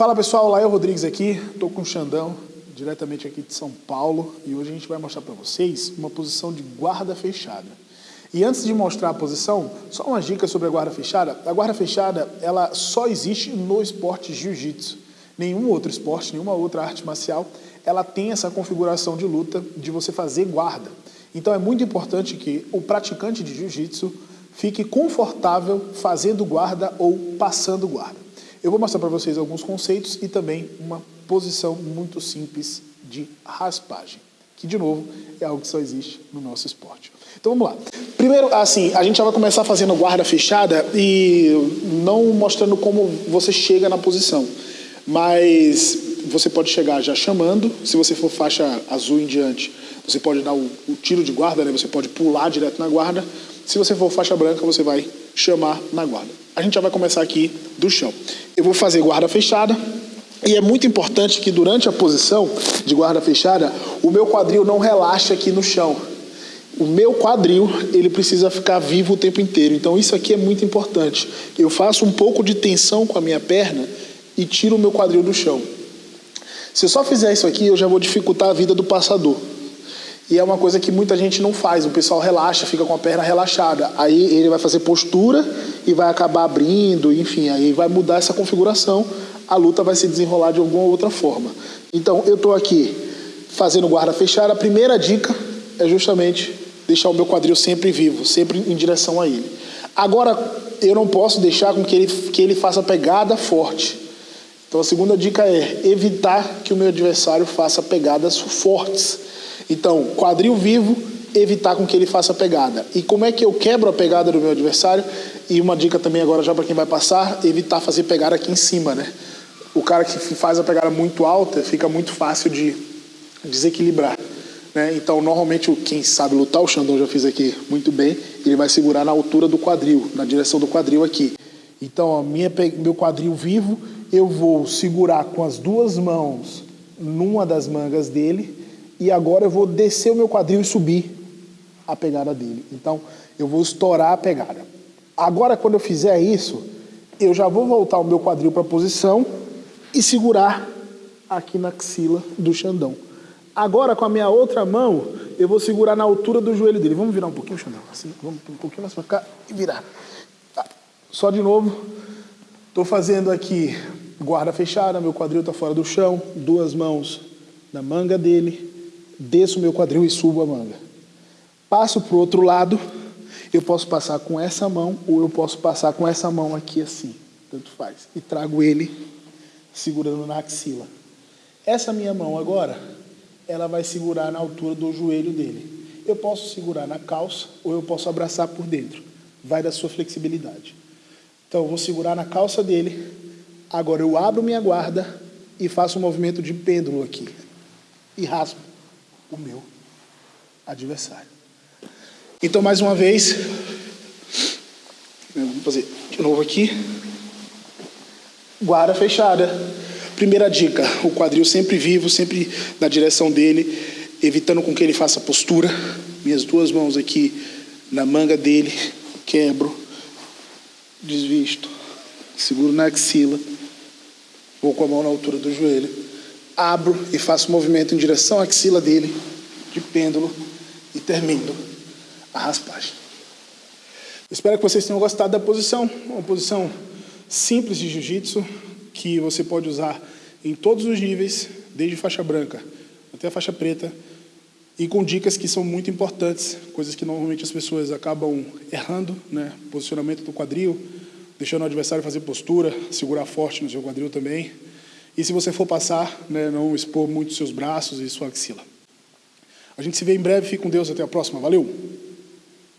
Fala pessoal, Lael Rodrigues aqui, estou com o Xandão, diretamente aqui de São Paulo, e hoje a gente vai mostrar para vocês uma posição de guarda fechada. E antes de mostrar a posição, só uma dica sobre a guarda fechada. A guarda fechada, ela só existe no esporte jiu-jitsu. Nenhum outro esporte, nenhuma outra arte marcial, ela tem essa configuração de luta de você fazer guarda. Então é muito importante que o praticante de jiu-jitsu fique confortável fazendo guarda ou passando guarda. Eu vou mostrar para vocês alguns conceitos e também uma posição muito simples de raspagem, que de novo é algo que só existe no nosso esporte. Então vamos lá. Primeiro, assim, a gente já vai começar fazendo guarda fechada e não mostrando como você chega na posição, mas você pode chegar já chamando, se você for faixa azul em diante, você pode dar o, o tiro de guarda, né? você pode pular direto na guarda, se você for faixa branca, você vai chamar na guarda. A gente já vai começar aqui do chão. Eu vou fazer guarda fechada. E é muito importante que durante a posição de guarda fechada, o meu quadril não relaxe aqui no chão. O meu quadril, ele precisa ficar vivo o tempo inteiro. Então isso aqui é muito importante. Eu faço um pouco de tensão com a minha perna e tiro o meu quadril do chão. Se eu só fizer isso aqui, eu já vou dificultar a vida do passador. E é uma coisa que muita gente não faz. O pessoal relaxa, fica com a perna relaxada. Aí ele vai fazer postura e vai acabar abrindo, enfim, aí vai mudar essa configuração. A luta vai se desenrolar de alguma outra forma. Então, eu estou aqui fazendo guarda fechada. A primeira dica é justamente deixar o meu quadril sempre vivo, sempre em direção a ele. Agora, eu não posso deixar com que ele, que ele faça pegada forte. Então, a segunda dica é evitar que o meu adversário faça pegadas fortes. Então, quadril vivo, evitar com que ele faça pegada. E como é que eu quebro a pegada do meu adversário? E uma dica também agora já para quem vai passar, evitar fazer pegada aqui em cima, né? O cara que faz a pegada muito alta, fica muito fácil de desequilibrar. Né? Então, normalmente, quem sabe lutar, o Xandão já fiz aqui muito bem, ele vai segurar na altura do quadril, na direção do quadril aqui. Então, minha, meu quadril vivo, eu vou segurar com as duas mãos numa das mangas dele, e agora eu vou descer o meu quadril e subir a pegada dele. Então, eu vou estourar a pegada. Agora, quando eu fizer isso, eu já vou voltar o meu quadril para a posição e segurar aqui na axila do Xandão. Agora, com a minha outra mão, eu vou segurar na altura do joelho dele. Vamos virar um pouquinho, Xandão? Assim, vamos um pouquinho mais para cá e virar. Tá. Só de novo. Estou fazendo aqui guarda fechada, meu quadril está fora do chão, duas mãos na manga dele, desço meu quadril e subo a manga. Passo para o outro lado, eu posso passar com essa mão ou eu posso passar com essa mão aqui assim, tanto faz. E trago ele segurando na axila. Essa minha mão agora, ela vai segurar na altura do joelho dele. Eu posso segurar na calça ou eu posso abraçar por dentro. Vai da sua flexibilidade. Então eu vou segurar na calça dele. Agora eu abro minha guarda e faço um movimento de pêndulo aqui. E raspo o meu adversário. Então, mais uma vez, vamos fazer de novo aqui. Guarda fechada. Primeira dica, o quadril sempre vivo, sempre na direção dele, evitando com que ele faça postura. Minhas duas mãos aqui na manga dele, quebro, desvisto, seguro na axila, vou com a mão na altura do joelho abro e faço um movimento em direção à axila dele, de pêndulo, e termino a raspagem. Espero que vocês tenham gostado da posição, uma posição simples de jiu-jitsu, que você pode usar em todos os níveis, desde faixa branca até a faixa preta, e com dicas que são muito importantes, coisas que normalmente as pessoas acabam errando, né? posicionamento do quadril, deixando o adversário fazer postura, segurar forte no seu quadril também, e se você for passar, né, não expor muito seus braços e sua axila. A gente se vê em breve. Fique com Deus. Até a próxima. Valeu!